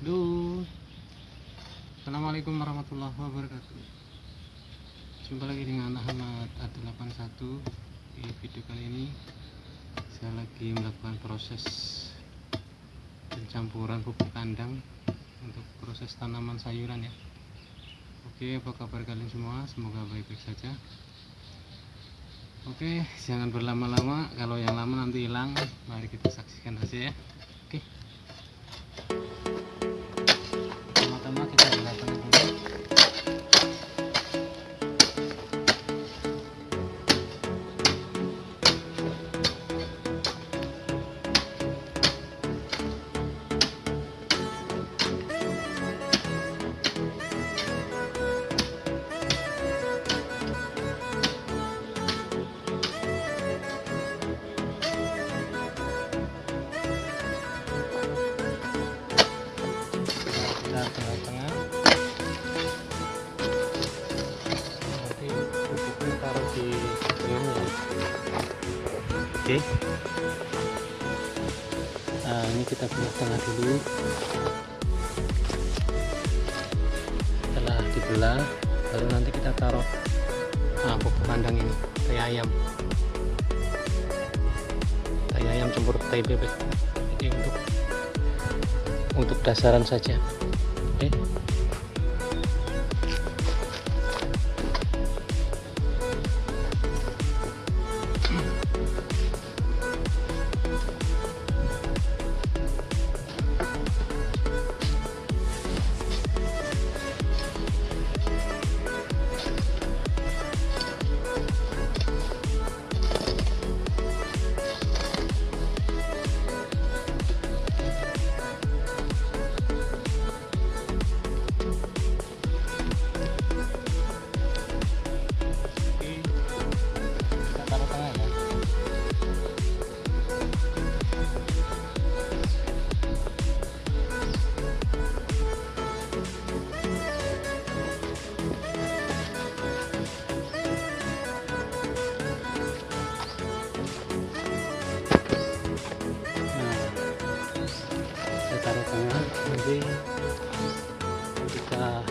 Halo Assalamualaikum warahmatullahi wabarakatuh. Jumpa lagi dengan Ahmad A81 Di video kali ini Saya lagi melakukan proses Pencampuran pupuk kandang Untuk proses tanaman sayuran ya. Oke apa kabar kalian semua? Semoga baik-baik saja. Oke jangan berlama-lama. Kalau yang lama nanti hilang Mari kita saksikan saja ya oke. Nah ini kita belah tengah dulu. Setelah dibelah baru nanti kita taruh nah, pupuk kandang ini tai ayam. Tai ayam campur tai bebek. Ini untuk untuk dasaran saja. Oke. kita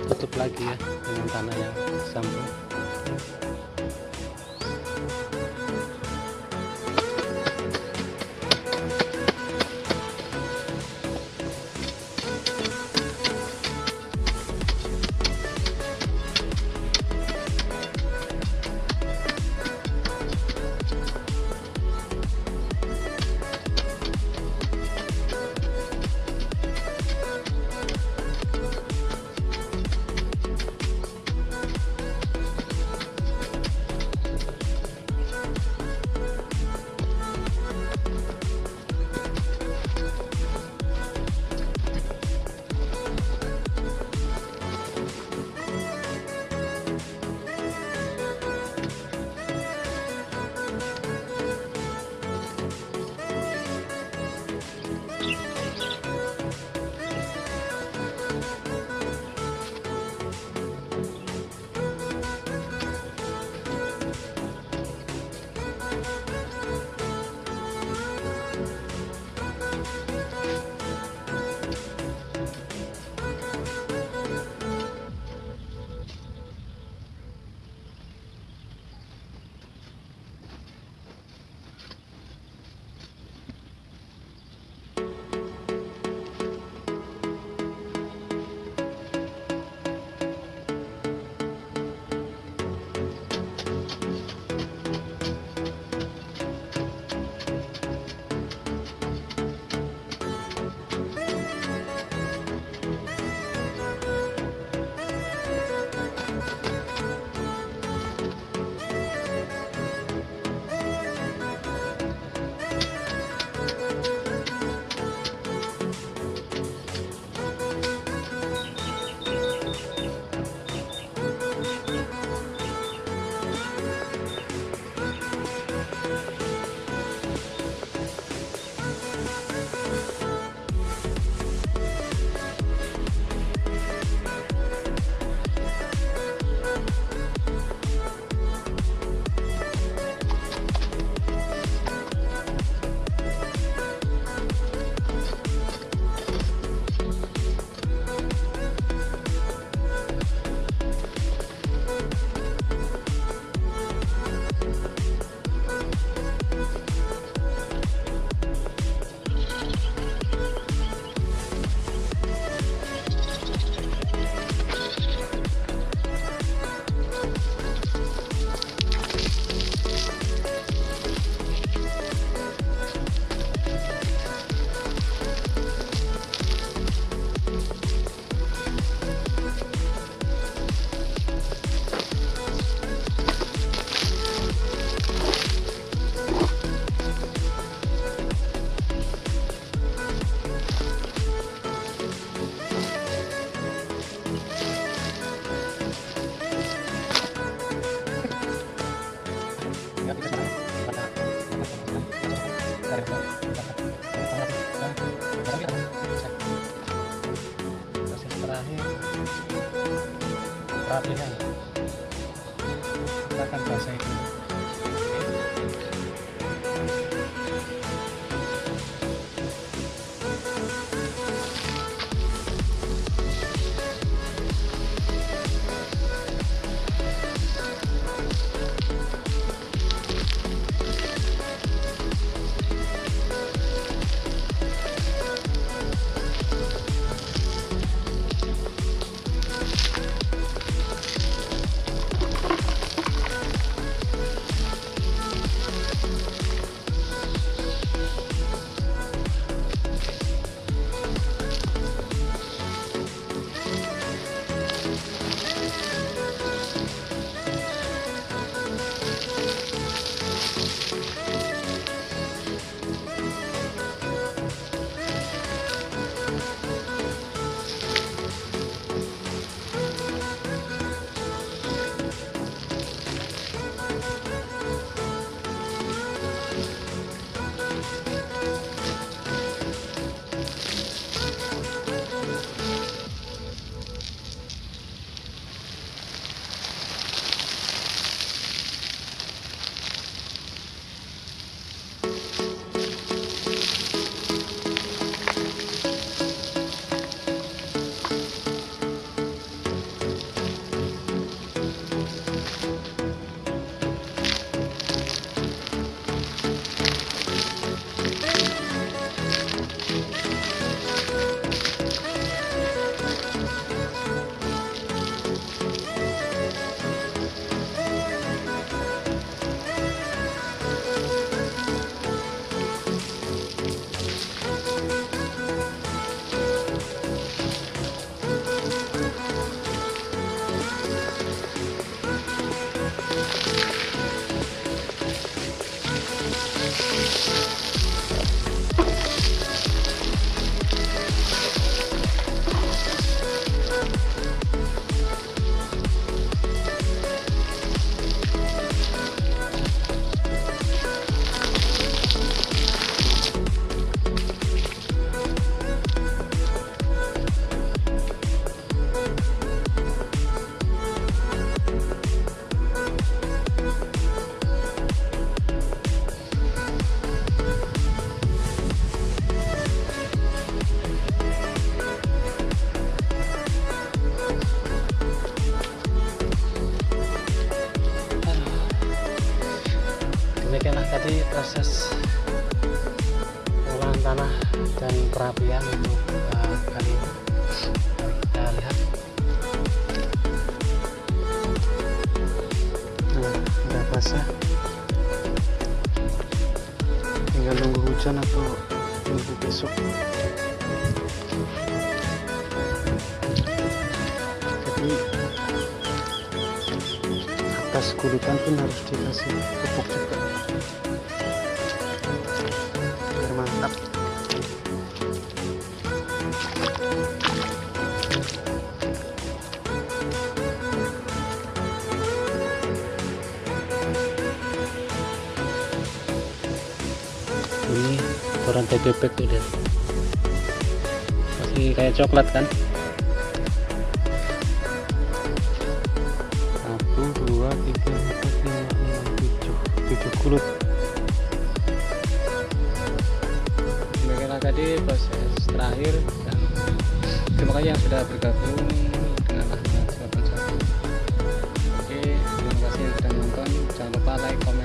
tutup lagi ya dengan tanah yang sambung perapihan kita dan perapian untuk uh, kali ini. Kita lihat. Nah udah basah. Tinggal nunggu hujan atau nunggu besok. Jadi atas kulitan pun harus dikasih pupuk juga bebek tuh dan masih kayak coklat kan? Satu dua tiga empat lima enam tujuh. Tujuh kulit mereka tadi proses terakhir dan terima kasih yang sudah bergabung dengan Ahmad 81 oke terima kasih yang sudah nonton. Jangan lupa like comment